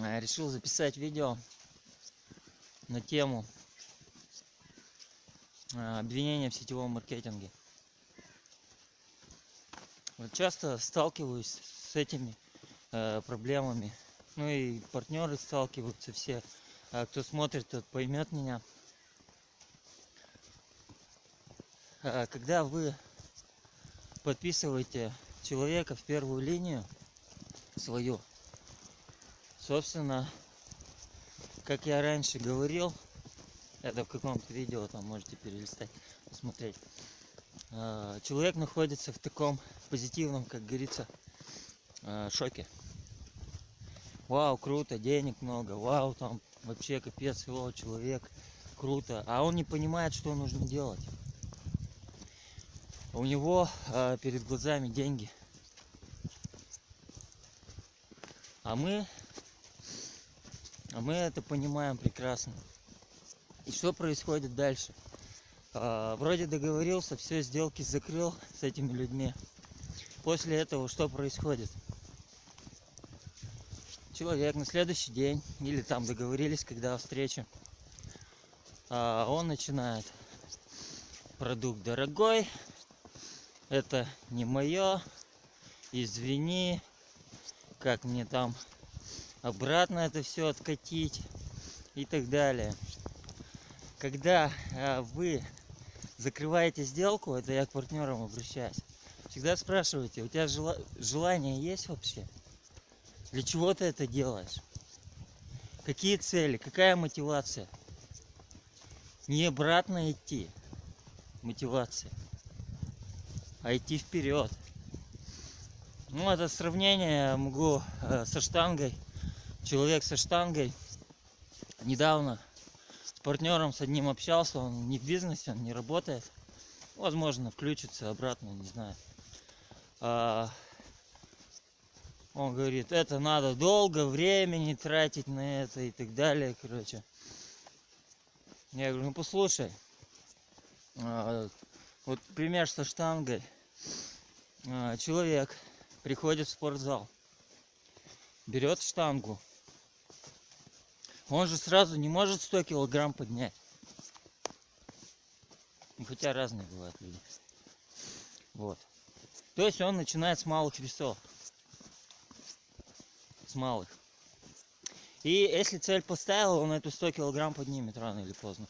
э, решил записать видео на тему э, обвинения в сетевом маркетинге. Вот часто сталкиваюсь с этими э, проблемами. Ну и партнеры сталкиваются все. А кто смотрит, тот поймет меня. Когда вы подписываете человека в первую линию свою, собственно, как я раньше говорил, это в каком-то видео там можете перелистать, посмотреть. А, человек находится в таком позитивном, как говорится, а, шоке. Вау, круто, денег много, вау, там вообще капец, о, человек, круто. А он не понимает, что нужно делать. У него э, перед глазами деньги. А мы, а мы это понимаем прекрасно. И что происходит дальше? А, вроде договорился, все сделки закрыл с этими людьми. После этого что происходит? Человек на следующий день, или там договорились, когда встреча, а, он начинает продукт дорогой, это не мое, извини, как мне там обратно это все откатить и так далее. Когда а, вы закрываете сделку, это я к партнерам обращаюсь, всегда спрашивайте, у тебя жела желание есть вообще? Для чего ты это делаешь? Какие цели? Какая мотивация? Не обратно идти, мотивация, а идти вперед. Ну, это сравнение могу э, со штангой. Человек со штангой недавно с партнером с одним общался, он не в бизнесе, он не работает. Возможно, включится обратно, не знаю. А, он говорит, это надо долго времени тратить на это и так далее, короче. Я говорю, ну послушай, а, вот пример со штангой. А, человек приходит в спортзал, берет штангу. Он же сразу не может 100 килограмм поднять. Ну, хотя разные бывают люди. Вот. То есть он начинает с малых весов. С малых. И если цель поставил, он эту 100 килограмм поднимет рано или поздно.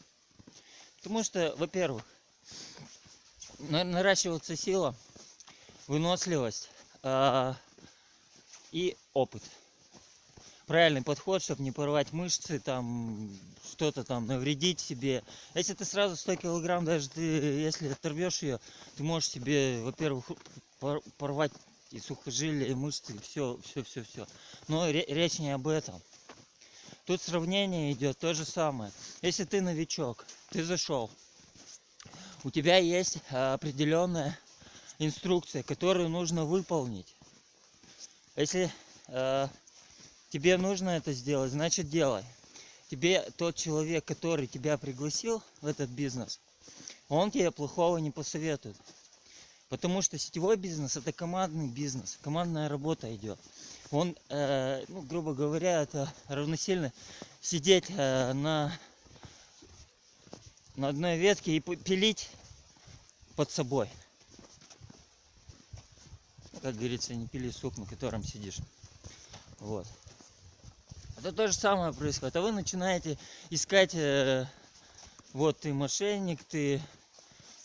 Потому что, во-первых, наращивается сила, выносливость э, и опыт. Правильный подход, чтобы не порвать мышцы, там что-то там навредить себе. Если ты сразу 100 килограмм, даже ты, если оторвешь ее, ты можешь себе, во-первых, порвать и сухожилия, и мышцы, и все, все, все, все. Но речь не об этом. Тут сравнение идет то же самое. Если ты новичок, ты зашел, у тебя есть определенная инструкция, которую нужно выполнить. Если э, тебе нужно это сделать, значит делай. Тебе тот человек, который тебя пригласил в этот бизнес, он тебе плохого не посоветует. Потому что сетевой бизнес это командный бизнес, командная работа идет. Он, э, ну, грубо говоря, это равносильно сидеть э, на, на одной ветке и пилить под собой. Как говорится, не пили суп, на котором сидишь. Вот. Это то же самое происходит. А вы начинаете искать, э, вот ты мошенник, ты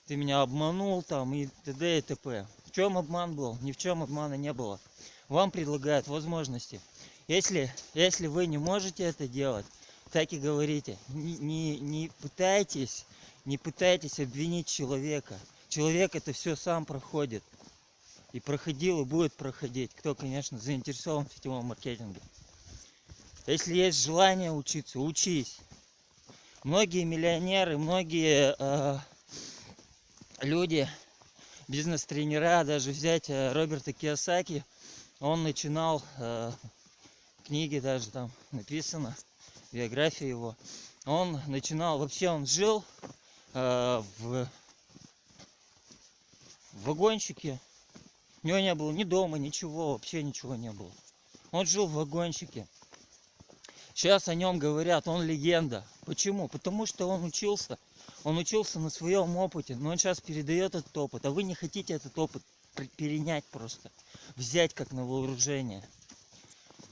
ты меня обманул там и т.д. и т.п. В чем обман был? Ни в чем обмана не было. Вам предлагают возможности. Если, если вы не можете это делать, так и говорите. Не, не, не пытайтесь, не пытайтесь обвинить человека. Человек это все сам проходит. И проходил, и будет проходить. Кто, конечно, заинтересован в сетевом маркетинге. Если есть желание учиться, учись. Многие миллионеры, многие э, люди, бизнес-тренера, даже взять э, Роберта Киосаки, он начинал, э, книги даже там написано, биография его, он начинал, вообще он жил э, в, в вагончике, у него не было ни дома, ничего, вообще ничего не было. Он жил в вагончике. Сейчас о нем говорят, он легенда. Почему? Потому что он учился. Он учился на своем опыте, но он сейчас передает этот опыт, а вы не хотите этот опыт перенять просто, взять как на вооружение.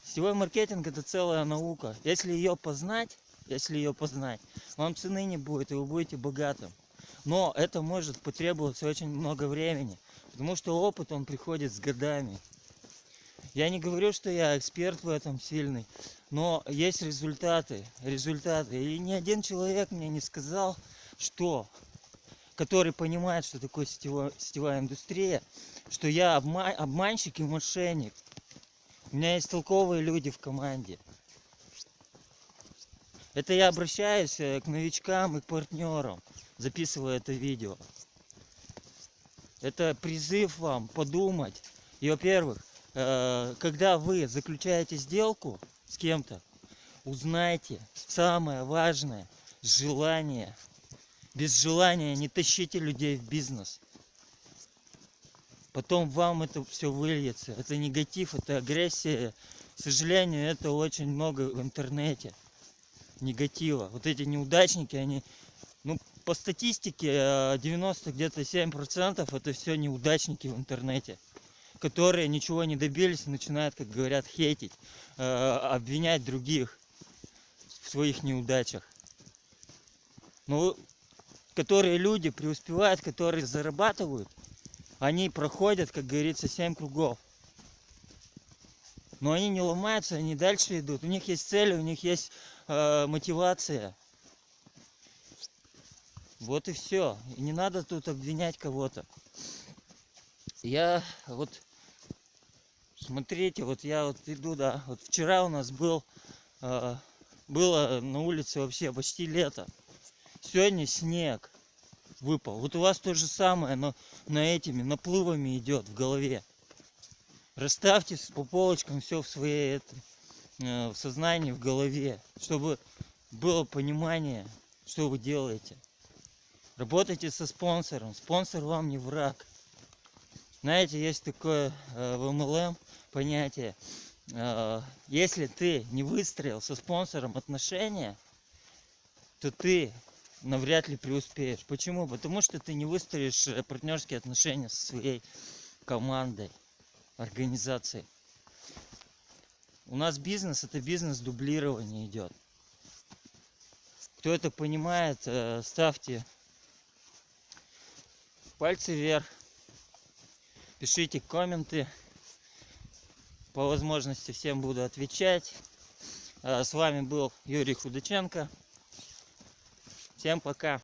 Сетевой маркетинг это целая наука. Если ее познать, если ее познать, вам цены не будет, и вы будете богатым. Но это может потребоваться очень много времени, потому что опыт он приходит с годами. Я не говорю, что я эксперт в этом сильный, но есть результаты, результаты. И ни один человек мне не сказал, что, который понимает, что такое сетевая, сетевая индустрия, что я обма- обманщик и мошенник. У меня есть толковые люди в команде. Это я обращаюсь э, к новичкам и к партнерам, записывая это видео. Это призыв вам подумать. И, во-первых, когда вы заключаете сделку с кем-то, узнайте самое важное – желание. Без желания не тащите людей в бизнес. Потом вам это все выльется. Это негатив, это агрессия. К сожалению, это очень много в интернете. Негатива. Вот эти неудачники, они, ну, по статистике, э, 90 где-то 7% это все неудачники в интернете которые ничего не добились начинают, как говорят, хейтить, э, обвинять других в своих неудачах. Но которые люди преуспевают, которые зарабатывают, они проходят, как говорится, 7 кругов. Но они не ломаются, они дальше идут. У них есть цели, у них есть э, мотивация. Вот и все. И не надо тут обвинять кого-то. Я вот смотрите, вот я вот иду, да, вот вчера у нас был, э, было на улице вообще почти лето. Сегодня снег выпал. Вот у вас то же самое, но на этими наплывами идет в голове. Расставьте по полочкам все в своей это, э, в сознании, в голове, чтобы было понимание, что вы делаете. Работайте со спонсором. Спонсор вам не враг. Знаете, есть такое э, в MLM понятие. э, если ты не выстроил со спонсором отношения, то ты навряд ли преуспеешь. Почему? Потому что ты не выстроишь э, партнерские отношения со своей командой, организацией. У нас бизнес это бизнес дублирования идет. Кто это понимает, ставьте пальцы вверх, пишите комменты. По возможности всем буду отвечать. А, С вами был Юрий Худаченко. Всем пока.